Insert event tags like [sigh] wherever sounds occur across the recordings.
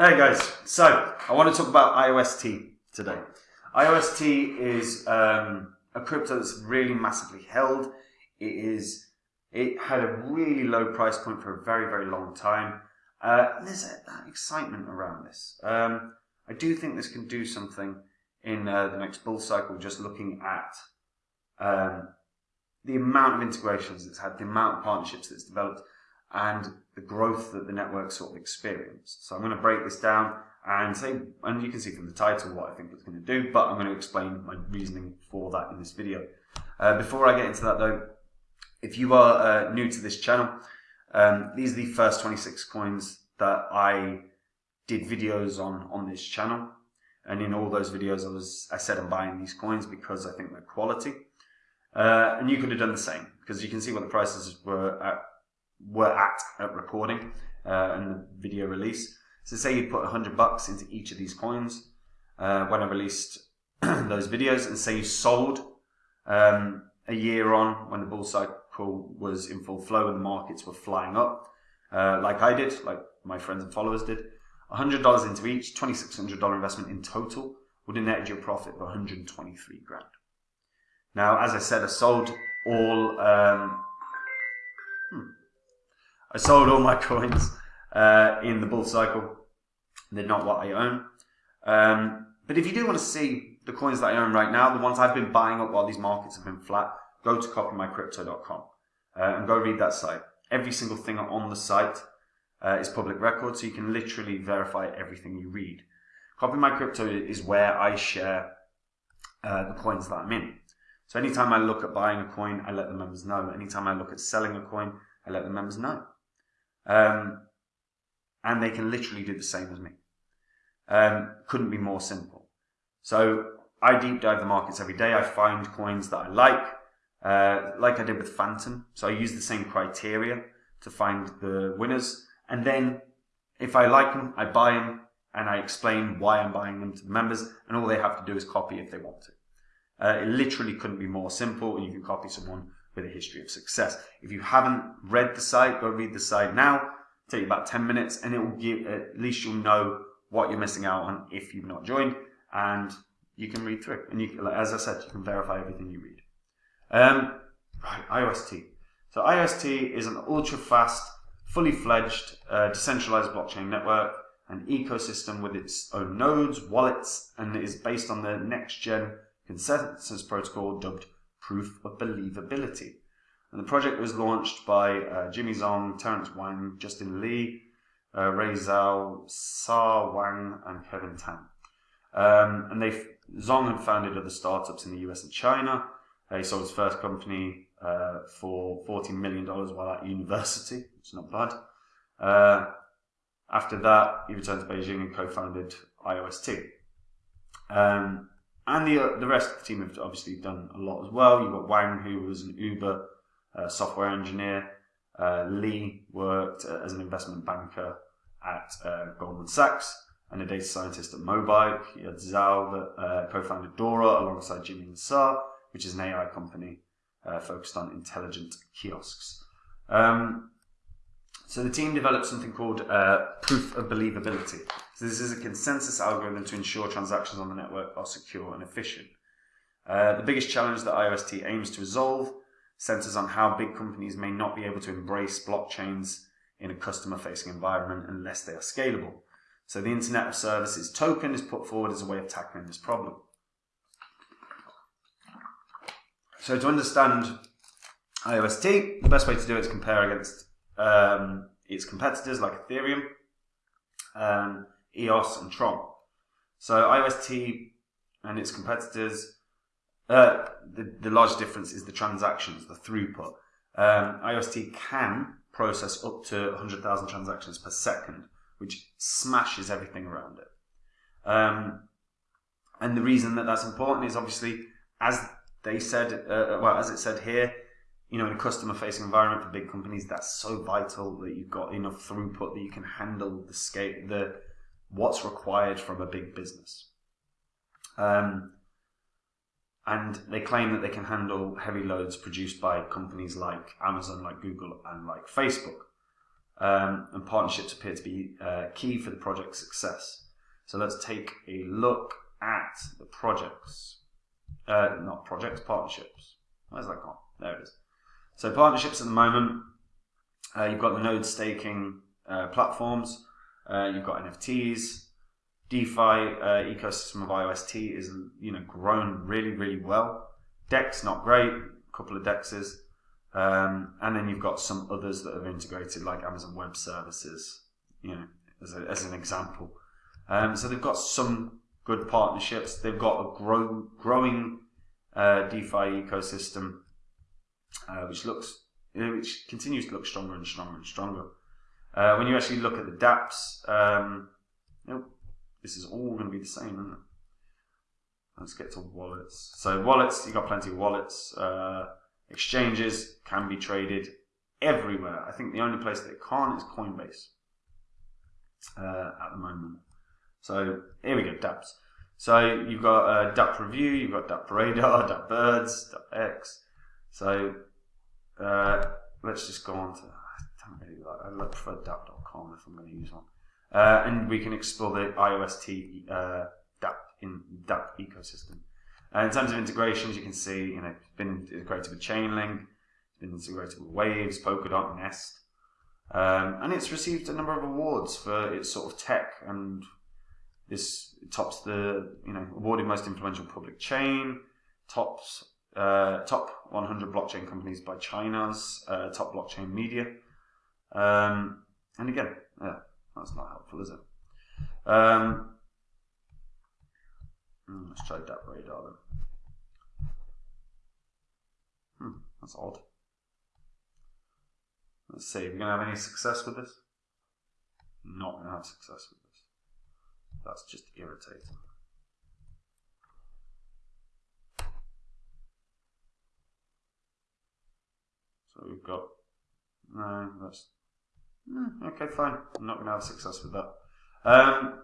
Hey guys, so I want to talk about IOST today. IOST is um, a crypto that's really massively held. It is it had a really low price point for a very very long time. Uh, there's a, that excitement around this. Um, I do think this can do something in uh, the next bull cycle. Just looking at um, the amount of integrations it's had, the amount of partnerships that's developed, and the growth that the network sort of experienced. So I'm going to break this down and say, and you can see from the title what I think it's going to do, but I'm going to explain my reasoning for that in this video. Uh, before I get into that though, if you are uh, new to this channel, um, these are the first 26 coins that I did videos on on this channel. And in all those videos, I was I said I'm buying these coins because I think they're quality. Uh, and you could have done the same because you can see what the prices were at were at at recording uh, and the video release. So say you put 100 bucks into each of these coins uh, when I released [clears throat] those videos and say you sold um, a year on when the bull cycle was in full flow and the markets were flying up, uh, like I did, like my friends and followers did. $100 into each, $2,600 investment in total would have netted you a profit of 123 grand. Now, as I said, I sold all um, I sold all my [laughs] coins uh, in the bull cycle. They're not what I own. Um, but if you do want to see the coins that I own right now, the ones I've been buying up while these markets have been flat, go to copymycrypto.com uh, and go read that site. Every single thing on the site uh, is public record, so you can literally verify everything you read. Copy My Crypto is where I share uh, the coins that I'm in. So anytime I look at buying a coin, I let the members know. Anytime I look at selling a coin, I let the members know. Um, and they can literally do the same as me. Um, couldn't be more simple. So I deep dive the markets every day. I find coins that I like, uh, like I did with Fantom. So I use the same criteria to find the winners. And then if I like them, I buy them and I explain why I'm buying them to the members. And all they have to do is copy if they want to. Uh, it literally couldn't be more simple. And you can copy someone with a history of success. If you haven't read the site, go read the site now. take you about 10 minutes and it will give, at least you'll know what you're missing out on if you've not joined and you can read through. And you, as I said, you can verify everything you read. Um, right, IOST. So IOST is an ultra fast, fully fledged, uh, decentralized blockchain network, an ecosystem with its own nodes, wallets, and is based on the next gen consensus protocol dubbed proof of believability. And the project was launched by uh, Jimmy Zhong, Terence Wang, Justin Lee, uh, Ray Zhao, Sa Wang, and Kevin Tan. Um, and they Zhong had founded other startups in the US and China. he sold his first company uh, for $14 million while at university, is not bad. Uh, after that, he returned to Beijing and co-founded IOST. Um, and the, uh, the rest of the team have obviously done a lot as well. You've got Wang, who was an Uber uh, software engineer. Uh, Lee worked uh, as an investment banker at uh, Goldman Sachs and a data scientist at Mobike. You had Zhao that uh, co-founded Dora alongside Jimmy and Sa, which is an AI company focused on intelligent kiosks. Um, so the team developed something called uh, proof of believability. So this is a consensus algorithm to ensure transactions on the network are secure and efficient. Uh, the biggest challenge that IOST aims to resolve centers on how big companies may not be able to embrace blockchains in a customer-facing environment unless they are scalable. So the Internet of Services token is put forward as a way of tackling this problem. So to understand IOST, the best way to do it is compare against um, its competitors like Ethereum, um, EOS, and Tron. So IOST and its competitors, uh, the, the large difference is the transactions, the throughput. Um, IOST can process up to 100,000 transactions per second, which smashes everything around it. Um, and the reason that that's important is obviously, as they said, uh, well, as it said here, you know, in a customer facing environment for big companies, that's so vital that you've got enough throughput that you can handle the scale, the what's required from a big business. Um, and they claim that they can handle heavy loads produced by companies like Amazon, like Google, and like Facebook. um, and partnerships appear to be uh, key for the project's success. So let's take a look at the projects, uh, not projects, partnerships. Where's that gone? There it is. So partnerships at the moment, uh, you've got the node staking uh, platforms, uh, you've got NFTs, DeFi uh, ecosystem of IOST is you know grown really really well. Dex not great, a couple of Dexes, um, and then you've got some others that have integrated like Amazon Web Services, you know, as, a, as an example. Um, so they've got some good partnerships. They've got a grow, growing uh, DeFi ecosystem, uh, which looks which continues to look stronger and stronger and stronger. Uh, when you actually look at the DApps, um, this is all going to be the same, isn't it? Let's get to wallets. So wallets, you've got plenty of wallets. Uh, exchanges can be traded everywhere. I think the only place that it can't is Coinbase uh, at the moment. So here we go, DApps. So you've got uh, Review, you've got DApp Radar, DApp Birds, DApp X. So uh, let's just go on to, I don't really like, I prefer DApp.com if I'm going to use one. Uh, and we can explore the IOST uh, DApp in DApp ecosystem. Uh, in terms of integrations, you can see you know it's been integrated with Chainlink, it's been integrated with Waves, Polkadot, Nest, um, and it's received a number of awards for its sort of tech and this tops the you know awarded most influential public chain, tops uh, top 100 blockchain companies by China's uh, top blockchain media, um, and again, yeah, that's not helpful, is it? Um, hmm, let's try that radar then. Hmm, that's odd. Let's see, are we going to have any success with this? Not going to have success with this. That's just irritating. So we've got, no, that's Hmm, okay, fine. I'm not going to have success with that. Um,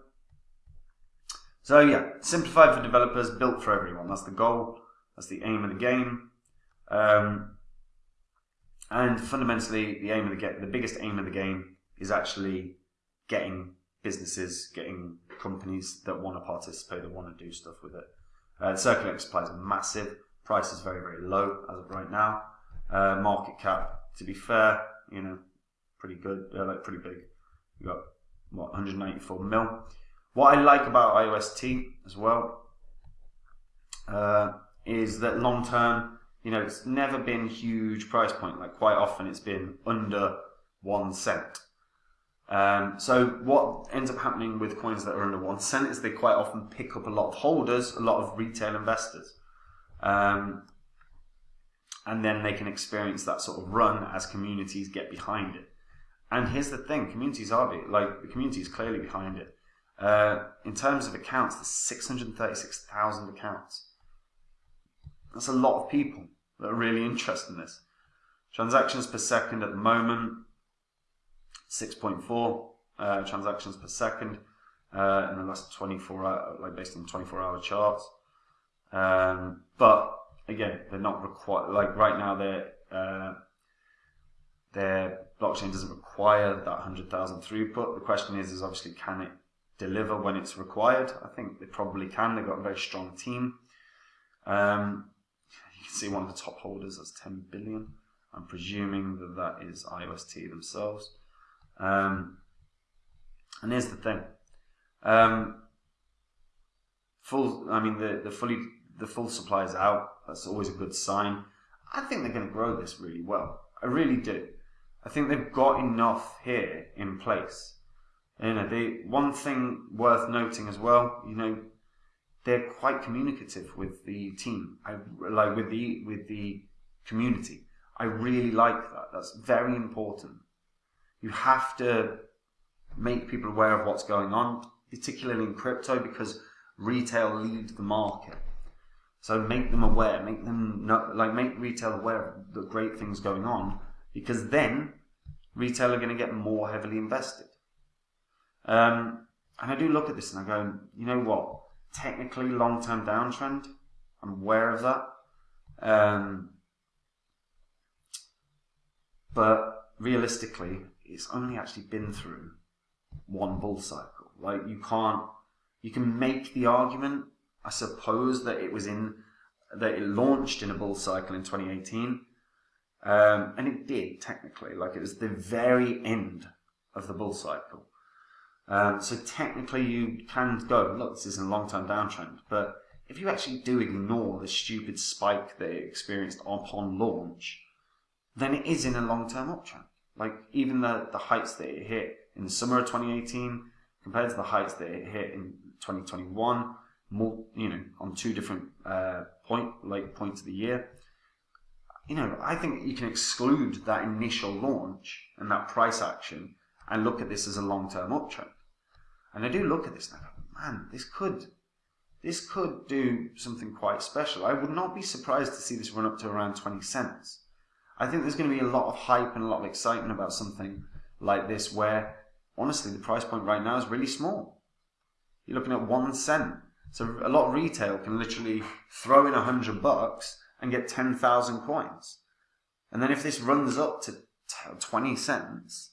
so yeah, simplified for developers, built for everyone. That's the goal. That's the aim of the game. Um, and fundamentally, the aim of the game, the biggest aim of the game, is actually getting businesses, getting companies that want to participate, that want to do stuff with it. Uh, circulating supply is massive. Price is very, very low as of right now. Uh, market cap, to be fair, you know, pretty good. They're like pretty big. You got what 194 mil. What I like about IOST as well uh, is that long term, you know, it's never been huge price point. Like quite often, it's been under one cent. Um, so what ends up happening with coins that are under one cent is they quite often pick up a lot of holders, a lot of retail investors. Um, and then they can experience that sort of run as communities get behind it. And here's the thing: communities are be, like the community is clearly behind it. Uh, in terms of accounts, there's 636,000 accounts. That's a lot of people that are really interested in this. Transactions per second at the moment, 6.4 uh, transactions per second uh, in the last 24 hour, like based on 24 hour charts. Um, but again, they're not required. Like right now, they're uh, their blockchain doesn't require that 100,000 throughput. The question is, is obviously, can it deliver when it's required? I think they probably can. They've got a very strong team. Um, you can see one of the top holders, that's 10 billion. I'm presuming that that is IOST themselves. Um, and here's the thing. Um, full, I mean, the, the fully, the full supply is out. That's always a good sign. I think they're going to grow this really well. I really do. I think they've got enough here in place. You know, they, one thing worth noting as well, you know, they're quite communicative with the team. I like with the with the community. I really like that. That's very important. You have to make people aware of what's going on, particularly in crypto, because retail leads the market. So make them aware, make them know, like make retail aware of the great things going on, because then retail are going to get more heavily invested. Um, and I do look at this and I go, you know what? Technically, long term downtrend. I'm aware of that. Um, but realistically, it's only actually been through one bull cycle. Like you can't, you can make the argument, I suppose, that it was in, that it launched in a bull cycle in 2018. Um, and it did technically, like it was the very end of the bull cycle. Um, so technically you can go, look, this is a long-term downtrend, but if you actually do ignore the stupid spike it experienced upon launch, then it is in a long-term uptrend. Like even the, the heights that it hit in the summer of 2018 compared to the heights that it hit in 2021, more, you know, on two different uh, point, like points of the year. You know, I think you can exclude that initial launch and that price action and look at this as a long-term uptrend. And I do look at this and I go, man, this could, this could do something quite special. I would not be surprised to see this run up to around 20 cents. I think there's going to be a lot of hype and a lot of excitement about something like this where honestly the price point right now is really small. You're looking at one cent. So a lot of retail can literally throw in a hundred bucks and get 10,000 coins. And then if this runs up to 20 cents,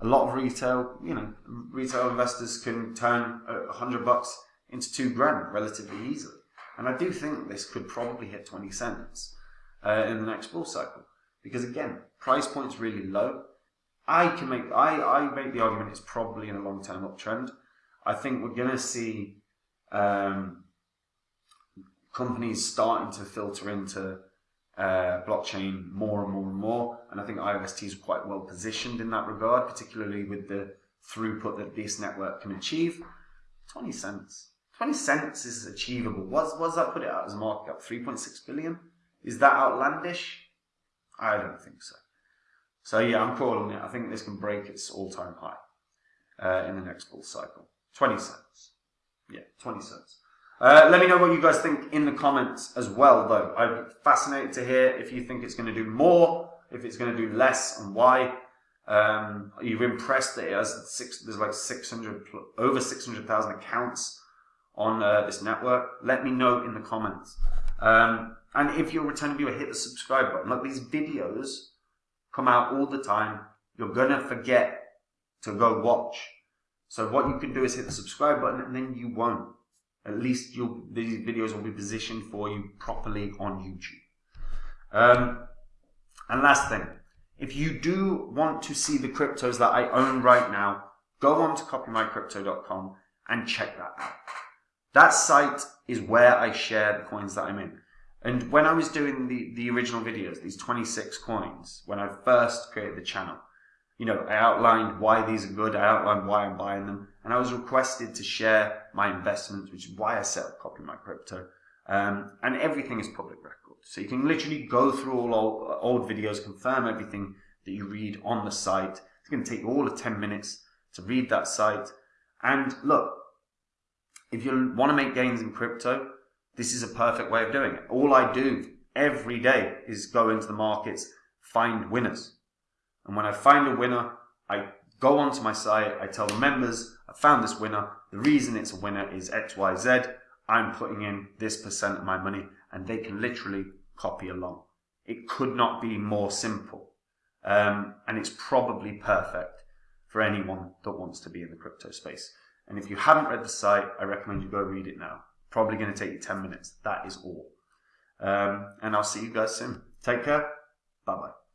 a lot of retail, you know, retail investors can turn a hundred bucks into two grand relatively easily. And I do think this could probably hit 20 cents uh, in the next bull cycle. Because again, price point's really low. I can make I, I make the argument it's probably in a long term uptrend. I think we're going to see um, companies starting to filter into uh, blockchain more and more and more, and I think IOST is quite well positioned in that regard, particularly with the throughput that this network can achieve. Twenty cents. Twenty cents is achievable. What's what's that put it at as a market cap? Three point six billion. Is that outlandish? I don't think so. So yeah, I'm calling it. I think this can break its all-time high uh, in the next bull cycle. 20 cents. Yeah, 20 cents. Uh, let me know what you guys think in the comments as well, though. I'm fascinated to hear if you think it's going to do more, if it's going to do less, and why. Um, are you impressed that it has six? There's like 600, over 600,000 accounts on uh, this network. Let me know in the comments. Um, and if you're a returning viewer, hit the subscribe button. Look, these videos come out all the time. You're going to forget to go watch. So what you can do is hit the subscribe button and then you won't. At least these videos will be positioned for you properly on YouTube. Um, and last thing, if you do want to see the cryptos that I own right now, go on to copymycrypto.com and check that out. That site is where I share the coins that I'm in. And when I was doing the, the original videos, these 26 coins, when I first created the channel, you know, I outlined why these are good, I outlined why I'm buying them, and I was requested to share my investments, which is why I set up Copy My Crypto. Um, and everything is public record. So you can literally go through all old, old videos, confirm everything that you read on the site. It's going to take all of 10 minutes to read that site. And look, if you want to make gains in crypto, this is a perfect way of doing it. All I do every day is go into the markets, find winners. And when I find a winner, I go onto my site, I tell the members, I found this winner. The reason it's a winner is XYZ. I'm putting in this percent of my money and they can literally copy along. It could not be more simple. Um, and it's probably perfect for anyone that wants to be in the crypto space. And if you haven't read the site, I recommend you go read it now. Probably going to take you 10 minutes. That is all. Um, and I'll see you guys soon. Take care. Bye bye.